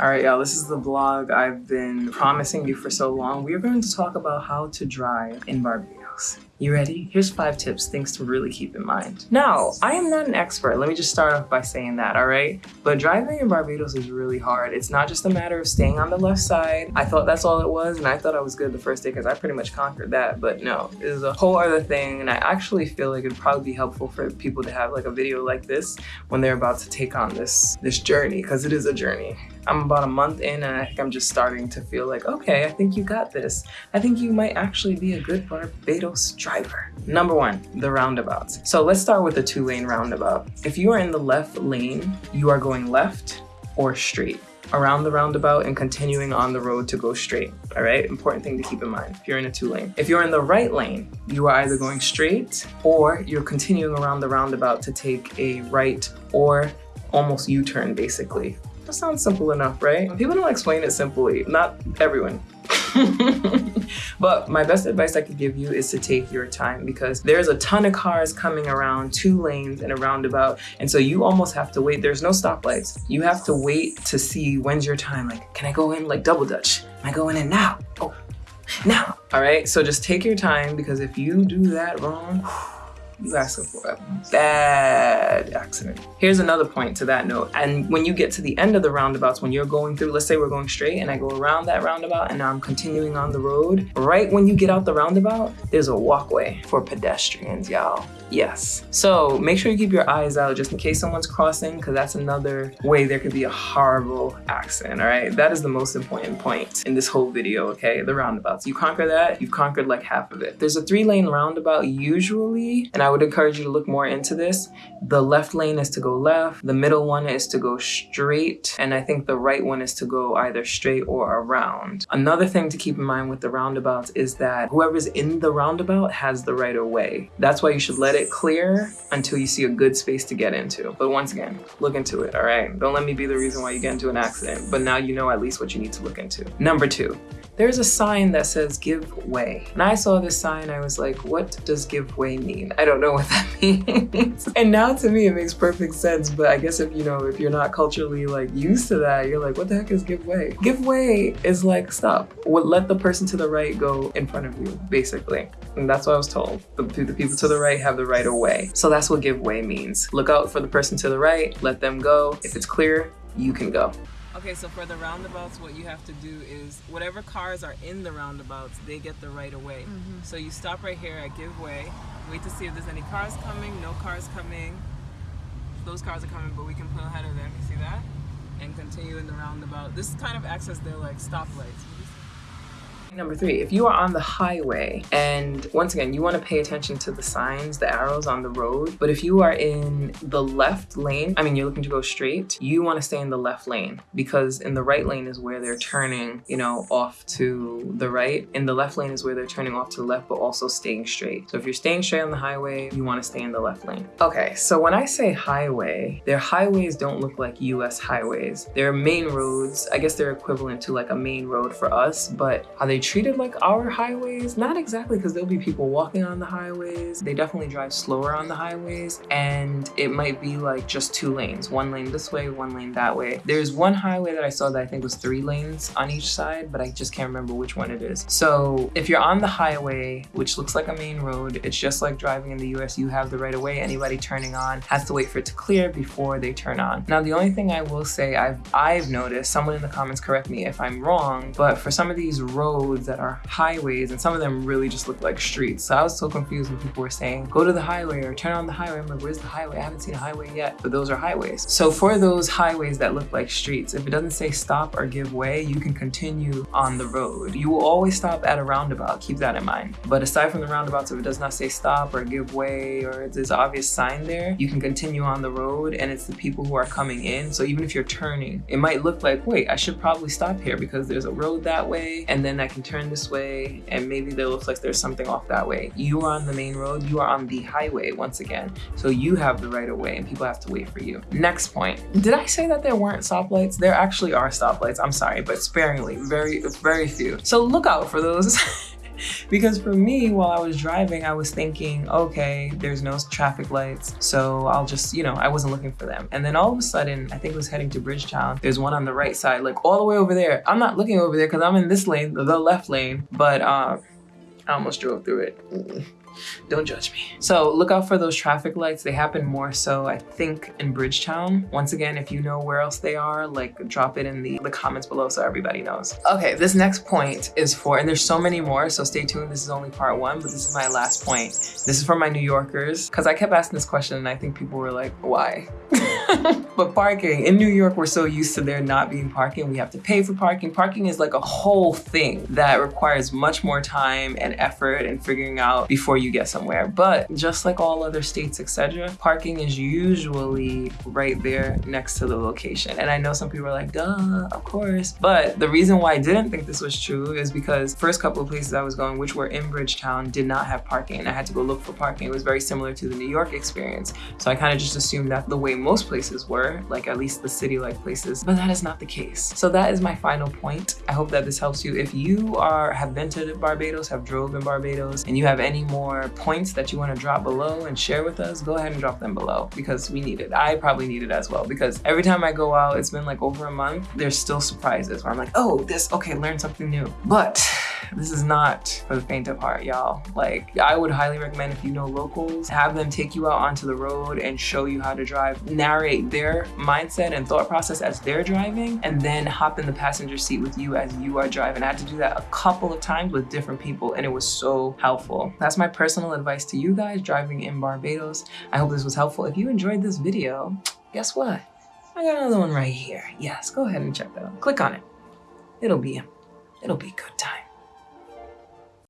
All right, y'all, this is the vlog I've been promising you for so long. We are going to talk about how to drive in Barbados. You ready? Here's five tips, things to really keep in mind. Now, I am not an expert. Let me just start off by saying that, all right? But driving in Barbados is really hard. It's not just a matter of staying on the left side. I thought that's all it was, and I thought I was good the first day because I pretty much conquered that. But no, it is a whole other thing, and I actually feel like it'd probably be helpful for people to have like a video like this when they're about to take on this, this journey, because it is a journey. I'm about a month in and I think I'm just starting to feel like, okay, I think you got this. I think you might actually be a good Barbados driver. Number one, the roundabouts. So let's start with the two lane roundabout. If you are in the left lane, you are going left or straight around the roundabout and continuing on the road to go straight, all right? Important thing to keep in mind if you're in a two lane. If you're in the right lane, you are either going straight or you're continuing around the roundabout to take a right or almost U-turn basically. That sounds simple enough, right? People don't explain it simply, not everyone. but my best advice I could give you is to take your time because there's a ton of cars coming around two lanes and a roundabout. And so you almost have to wait. There's no stoplights. You have to wait to see when's your time. Like, can I go in like double dutch? Am I going in now? Oh, now. All right. So just take your time because if you do that wrong, you asking for a bad accident. Here's another point to that note. And when you get to the end of the roundabouts, when you're going through, let's say we're going straight and I go around that roundabout and now I'm continuing on the road, right when you get out the roundabout, there's a walkway for pedestrians, y'all. Yes. So make sure you keep your eyes out just in case someone's crossing because that's another way there could be a horrible accident, all right? That is the most important point in this whole video, okay? The roundabouts. You conquer that, you've conquered like half of it. There's a three lane roundabout usually, and I would encourage you to look more into this. The left lane is to go left, the middle one is to go straight, and I think the right one is to go either straight or around. Another thing to keep in mind with the roundabouts is that whoever's in the roundabout has the right of way. That's why you should let it clear until you see a good space to get into. But once again, look into it, all right? Don't let me be the reason why you get into an accident, but now you know at least what you need to look into. Number two, there's a sign that says give way. And I saw this sign, I was like, what does give way mean? I don't know what that means. and now to me, it makes perfect sense. But I guess if, you know, if you're not culturally like used to that, you're like, what the heck is give way? Give way is like, stop. Let the person to the right go in front of you, basically. And that's what I was told. The, the people to the right have the right of way. So that's what give way means. Look out for the person to the right, let them go. If it's clear, you can go. Okay, so for the roundabouts, what you have to do is whatever cars are in the roundabouts, they get the right of way. Mm -hmm. So you stop right here at give way, wait to see if there's any cars coming, no cars coming. Those cars are coming, but we can pull ahead of them, you see that? And continue in the roundabout. This kind of acts as their like stoplights. Number three, if you are on the highway and once again, you want to pay attention to the signs, the arrows on the road, but if you are in the left lane, I mean, you're looking to go straight, you want to stay in the left lane because in the right lane is where they're turning, you know, off to the right. In the left lane is where they're turning off to the left, but also staying straight. So if you're staying straight on the highway, you want to stay in the left lane. Okay, so when I say highway, their highways don't look like US highways. They're main roads. I guess they're equivalent to like a main road for us, but are they treated like our highways? Not exactly because there'll be people walking on the highways. They definitely drive slower on the highways and it might be like just two lanes, one lane this way, one lane that way. There's one highway that I saw that I think was three lanes on each side, but I just can't remember which one it is. So if you're on the highway, which looks like a main road, it's just like driving in the US, you have the right of way. Anybody turning on has to wait for it to clear before they turn on. Now, the only thing I will say I've, I've noticed, someone in the comments correct me if I'm wrong, but for some of these roads, roads that are highways and some of them really just look like streets. So I was so confused when people were saying, go to the highway or turn on the highway. I'm like, where's the highway? I haven't seen a highway yet, but those are highways. So for those highways that look like streets, if it doesn't say stop or give way, you can continue on the road. You will always stop at a roundabout, keep that in mind. But aside from the roundabouts, if it does not say stop or give way or there's obvious sign there, you can continue on the road and it's the people who are coming in. So even if you're turning, it might look like, wait, I should probably stop here because there's a road that way and then I can turn this way and maybe they look like there's something off that way. You are on the main road, you are on the highway once again. So you have the right of way and people have to wait for you. Next point, did I say that there weren't stoplights? There actually are stoplights, I'm sorry, but sparingly, very, very few. So look out for those. because for me, while I was driving, I was thinking, okay, there's no traffic lights. So I'll just, you know, I wasn't looking for them. And then all of a sudden, I think it was heading to Bridgetown. There's one on the right side, like all the way over there. I'm not looking over there because I'm in this lane, the left lane, but uh, I almost drove through it. Don't judge me. So look out for those traffic lights. They happen more so, I think, in Bridgetown. Once again, if you know where else they are, like drop it in the, the comments below so everybody knows. Okay, this next point is for, and there's so many more, so stay tuned. This is only part one, but this is my last point. This is for my New Yorkers, because I kept asking this question and I think people were like, why? but parking, in New York, we're so used to there not being parking. We have to pay for parking. Parking is like a whole thing that requires much more time and effort and figuring out before you get somewhere. But just like all other states, etc., parking is usually right there next to the location. And I know some people are like, duh, of course. But the reason why I didn't think this was true is because first couple of places I was going, which were in Bridgetown, did not have parking. I had to go look for parking. It was very similar to the New York experience. So I kind of just assumed that the way most places were, like at least the city-like places, but that is not the case. So that is my final point. I hope that this helps you. If you are have been to Barbados, have drove in Barbados, and you have any more points that you want to drop below and share with us, go ahead and drop them below because we need it. I probably need it as well because every time I go out, it's been like over a month, there's still surprises where I'm like, oh, this, okay, learn something new. But this is not for the faint of heart, y'all. Like, I would highly recommend if you know locals, have them take you out onto the road and show you how to drive, narrate their mindset and thought process as they're driving, and then hop in the passenger seat with you as you are driving. I had to do that a couple of times with different people, and it was so helpful. That's my personal advice to you guys driving in Barbados. I hope this was helpful. If you enjoyed this video, guess what? I got another one right here. Yes, go ahead and check that out. Click on it. It'll be, it'll be a good time.